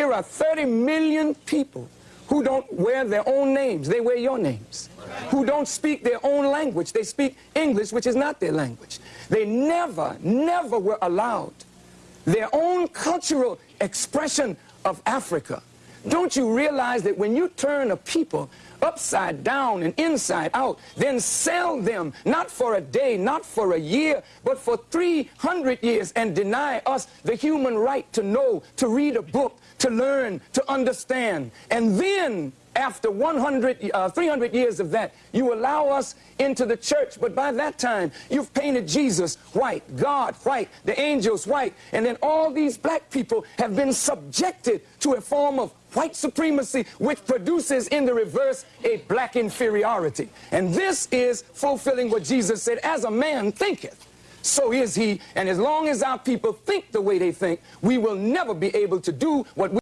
here are 30 million people who don't wear their own names. They wear your names. Who don't speak their own language. They speak English, which is not their language. They never, never were allowed their own cultural expression of Africa. Don't you realize that when you turn a people upside down and inside out, then sell them not for a day, not for a year, but for 300 years and deny us the human right to know, to read a book, to learn, to understand. And then after 100, uh, 300 years of that, you allow us into the church. But by that time, you've painted Jesus white, God white, the angels white. And then all these black people have been subjected to a form of white supremacy, which produces in the reverse a black inferiority. And this is fulfilling what Jesus said, as a man thinketh so is he. And as long as our people think the way they think, we will never be able to do what we